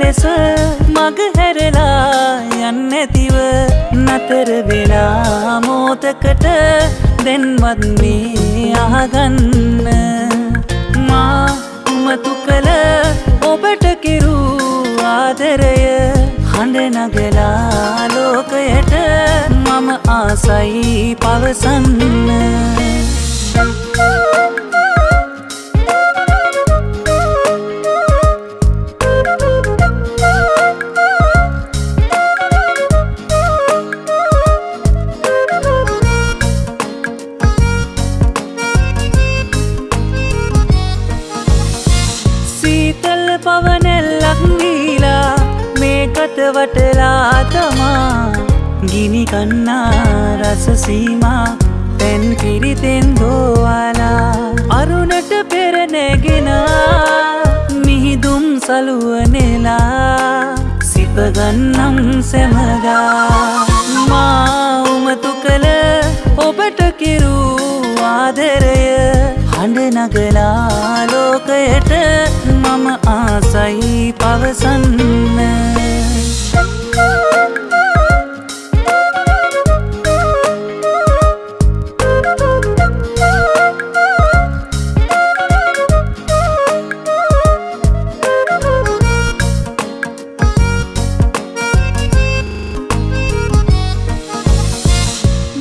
ලෙස මග හැරලා යන්නැතිව නතර වෙලා මෝතකට දැන්වත් මේ අහගන්න. මා උමතු කළ ඔබට කිරූ ආදරය. හඬ නගලා ලෝකයට මම ආසයි පවසන්න. සීතල් පවනෙල්ලක් දීලා මේ කටවටලා තමා. ගිනි කන්නා රසසීමා පැන් පිරිතෙන් දෝවාලා. අරුණට පෙරනැගෙනා මිහිදුම් සලුවනෙලා සිපගන්නම් සැමගා මා උමතු කළ ඔබට කිරූ ආදරය. හඬ නගලා ලෝකයට මම ආසයි පවසන්න.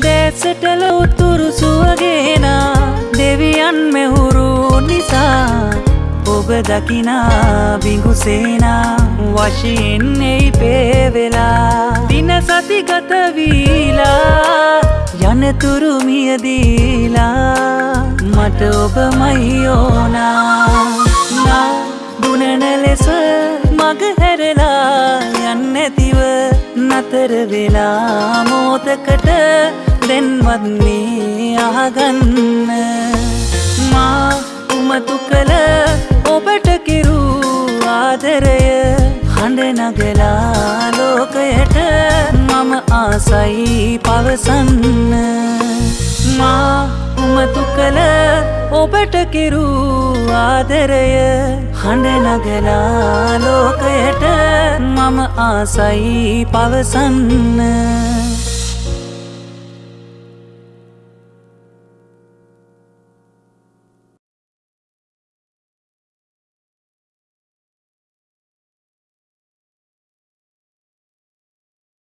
දැසටල උතුරු සුවගේනා දෙවියන් මෙහුරු නිසා ඔබ දකිනා බිඟුසේනා වශයෙන් එයි පේවෙලා. දින සතිගත වීලා යනතුරු මියදීලා. මට ඔබමයි ඕනා. නා දුනන ලෙස මග හැරලා යන්නැතිව නතර වෙලා මෝතකට දැන්වත් මේ අහගන්න. මා උමතු කළ ඔබට කිරූ ආදරය. හඬ නගලා ලෝකයට මම ආසයි පවසන්න. මා උමතු කළ ඔබට කිරූ ආදරය. හඬ නගලා ලෝකයට මම ආසයි පවසන්න.